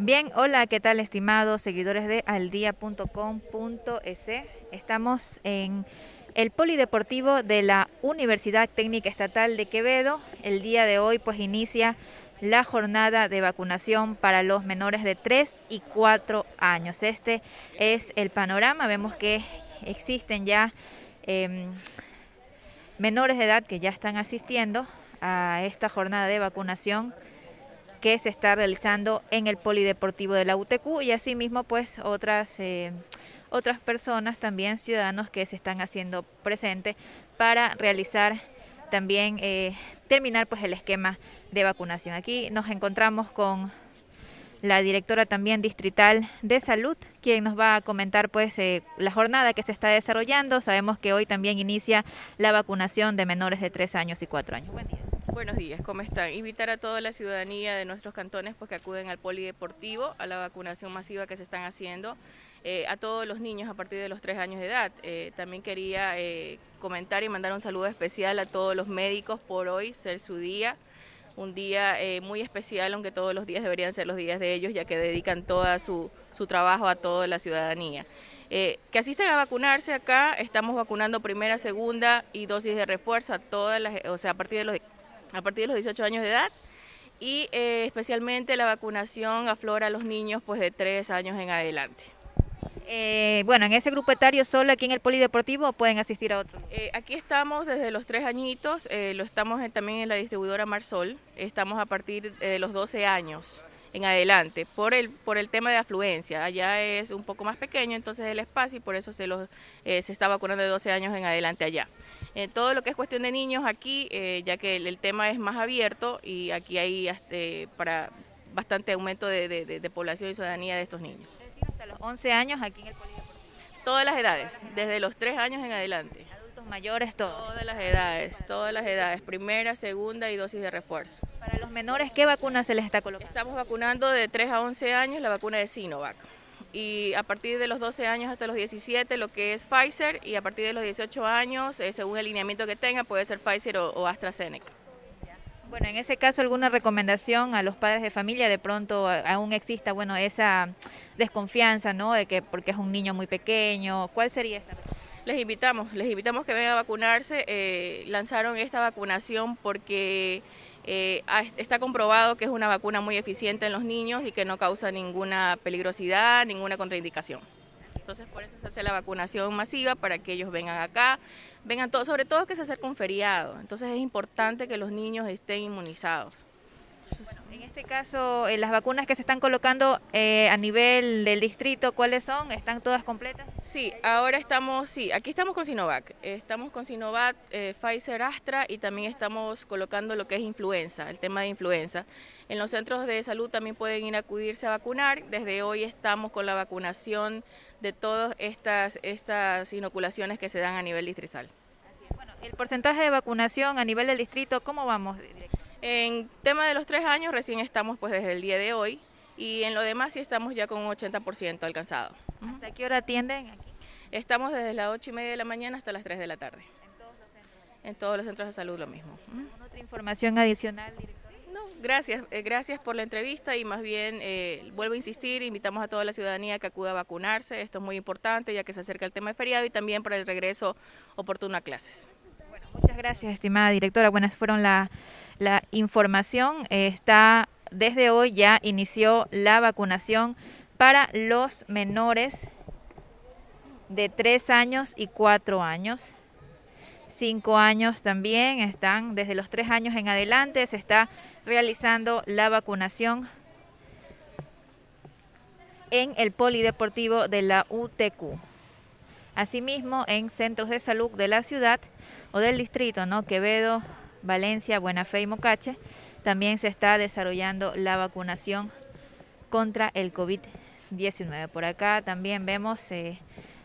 Bien, hola, ¿qué tal estimados seguidores de aldia.com.es? Estamos en el Polideportivo de la Universidad Técnica Estatal de Quevedo. El día de hoy pues inicia la jornada de vacunación para los menores de 3 y 4 años. Este es el panorama. Vemos que existen ya em, menores de edad que ya están asistiendo a esta jornada de vacunación que se está realizando en el Polideportivo de la UTQ y asimismo pues otras, eh, otras personas también, ciudadanos que se están haciendo presentes para realizar también, eh, terminar pues el esquema de vacunación. Aquí nos encontramos con la directora también distrital de salud, quien nos va a comentar pues eh, la jornada que se está desarrollando. Sabemos que hoy también inicia la vacunación de menores de 3 años y 4 años. Buen día. Buenos días, ¿cómo están? Invitar a toda la ciudadanía de nuestros cantones pues, que acuden al polideportivo, a la vacunación masiva que se están haciendo, eh, a todos los niños a partir de los tres años de edad. Eh, también quería eh, comentar y mandar un saludo especial a todos los médicos por hoy, ser su día, un día muy especial, aunque todos los días deberían ser los días de ellos, ya que dedican todo su, su trabajo a toda la ciudadanía. que asisten a vacunarse acá, estamos vacunando primera, segunda y dosis de refuerzo a todas las, o sea, a partir de los a partir de los 18 años de edad y eh, especialmente la vacunación aflora a los niños pues de 3 años en adelante. Eh, bueno, en ese grupo etario solo aquí en el Polideportivo pueden asistir a otros? Eh, aquí estamos desde los 3 añitos, lo estamos también en la distribuidora Marsol, estamos a partir de los 12 años en adelante, por el, por el tema de afluencia. Allá es un poco más pequeño entonces el espacio y por eso se, los, se está vacunando de 12 años en adelante allá. Eh, todo lo que es cuestión de niños aquí, eh, ya que el, tema es más abierto y aquí hay este, para bastante aumento de, población y ciudadanía de estos niños. hasta los 11 años aquí en el Polideportivo. Todas las edades, desde los 3 años en adelante. Mayores, todos. Todas las edades, todas las edades, primera, segunda y dosis de refuerzo. Para los menores, ¿qué vacuna se les está colocando? Estamos vacunando de 3 a 11 años la vacuna de Sinovac y a partir de los 12 años hasta los 17 lo que es Pfizer y a partir de los 18 años, eh, según el lineamiento que tenga, puede ser Pfizer o, AstraZeneca. Bueno, en ese caso, ¿alguna recomendación a los padres de familia? De pronto aún exista, bueno, esa desconfianza, ¿no? De que porque es un niño muy pequeño, ¿cuál sería esta? Les invitamos, les invitamos que vengan a vacunarse. Eh, lanzaron esta vacunación porque eh, está comprobado que es una vacuna muy eficiente en los niños y que no causa ninguna peligrosidad, ninguna contraindicación. Entonces por eso se hace la vacunación masiva para que ellos vengan acá, vengan todos, sobre todo que se acerca un feriado. Entonces es importante que los niños estén inmunizados. Bueno, en este caso, eh, las vacunas que se están colocando eh, a nivel del distrito, ¿cuáles son? ¿Están todas completas? Sí, ahora estamos, sí, aquí estamos con Sinovac. Estamos con Sinovac, eh, Pfizer, Astra y también estamos colocando lo que es influenza, el tema de influenza. En los centros de salud también pueden ir a acudirse a vacunar. Desde hoy estamos con la vacunación de todas estas, estas inoculaciones que se dan a nivel distrital. Bueno, el porcentaje de vacunación a nivel del distrito, ¿cómo vamos? En tema de los tres años recién estamos pues desde el día de hoy y en lo demás sí estamos ya con un 80% alcanzado. ¿Hasta qué hora atienden aquí? Estamos desde las 8 y media de la mañana hasta las 3 de la tarde. ¿En todos los centros? En todos los centros de salud lo mismo. ¿Otra información adicional, director? No, gracias, eh, gracias por la entrevista y más bien eh, vuelvo a insistir, invitamos a toda la ciudadanía que acuda a vacunarse, esto es muy importante ya que se acerca el tema de feriado y también para el regreso oportuno a clases. Gracias, estimada directora. Buenas fueron la la información está desde hoy ya inició la vacunación para los menores de 3 años y 4 años. 5 años también están, desde los 3 años en adelante se está realizando la vacunación en el polideportivo de la UTQ. Asimismo, en centros de salud de la ciudad o del distrito, ¿no? Quevedo, Valencia, Buena Fe y Mocache, también se está desarrollando la vacunación contra el COVID-19. Por acá también vemos eh,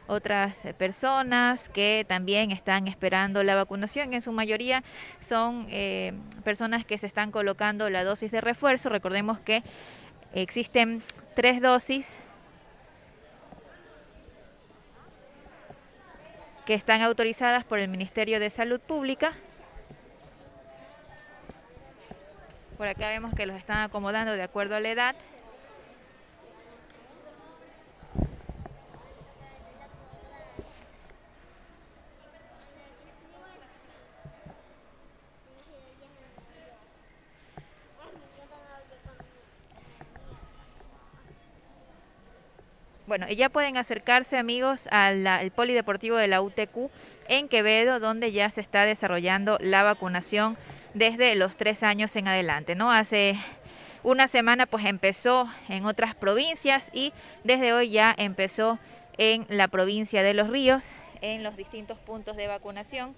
otras personas que también están esperando la vacunación. En su mayoría son eh, personas que se están colocando la dosis de refuerzo. Recordemos que existen tres dosis que están autorizadas por el Ministerio de Salud Pública Por acá vemos que los están acomodando de acuerdo a la edad. Bueno, ya pueden acercarse amigos al polideportivo de la UTQ en Quevedo, donde ya se está desarrollando la vacunación desde los tres años en adelante, ¿no? Hace una semana pues empezó en otras provincias y desde hoy ya empezó en la provincia de Los Ríos, en los distintos puntos de vacunación.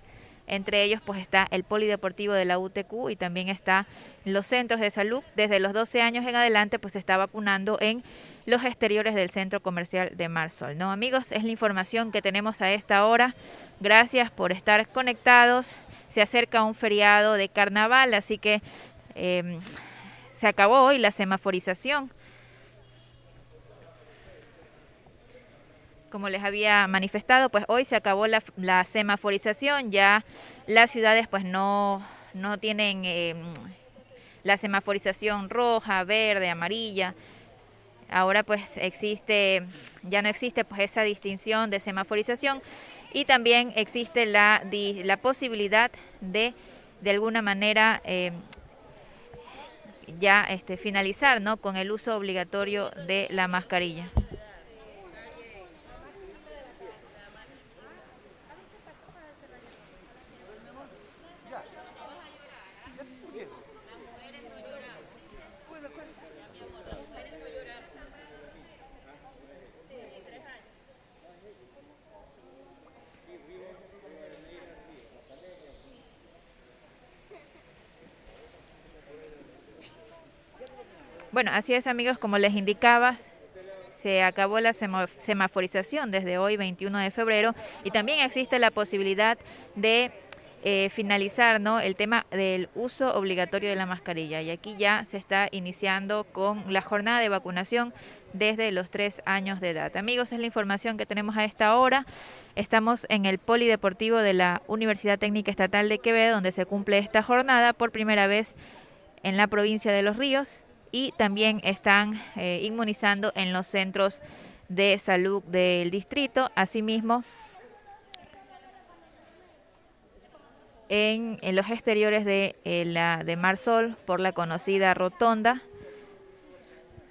Entre ellos pues está el polideportivo de la UTQ y también está los centros de salud. Desde los 12 años en adelante pues se está vacunando en los exteriores del centro comercial de Marsol. ¿no? Amigos, es la información que tenemos a esta hora. Gracias por estar conectados. Se acerca un feriado de carnaval, así que em, se acabó hoy la semaforización. como les había manifestado, pues hoy se acabó la, semaforización, ya las ciudades pues no, no tienen em, la semaforización roja, verde, amarilla. Ahora pues existe, ya no existe pues esa distinción de semaforización y también existe la, la posibilidad de de alguna manera em, ya este, finalizar ¿no? con el uso obligatorio de la mascarilla. Bueno, así es amigos, como les indicaba, se acabó la semaforización desde hoy 21 de febrero y también existe la posibilidad de eh, finalizar ¿no? el tema del uso obligatorio de la mascarilla. Y aquí ya se está iniciando con la jornada de vacunación desde los tres años de edad. Amigos, es la información que tenemos a esta hora. Estamos en el Polideportivo de la Universidad Técnica Estatal de Quevedo, donde se cumple esta jornada por primera vez en la provincia de Los Ríos y también están eh, inmunizando en los centros de salud del distrito. Asimismo, en, los exteriores de, eh, la, de Marsol por la conocida rotonda,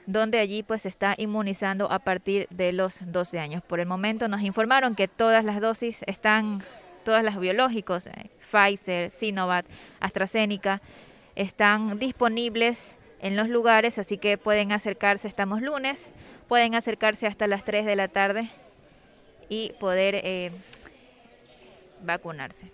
donde allí pues se está inmunizando a partir de los 12 años. Por el momento nos informaron que todas las dosis están, todas las biológicos, eh, Pfizer, Sinovac, AstraZeneca, están disponibles en los lugares, así que pueden acercarse, estamos lunes, pueden acercarse hasta las 3 de la tarde y poder eh, vacunarse.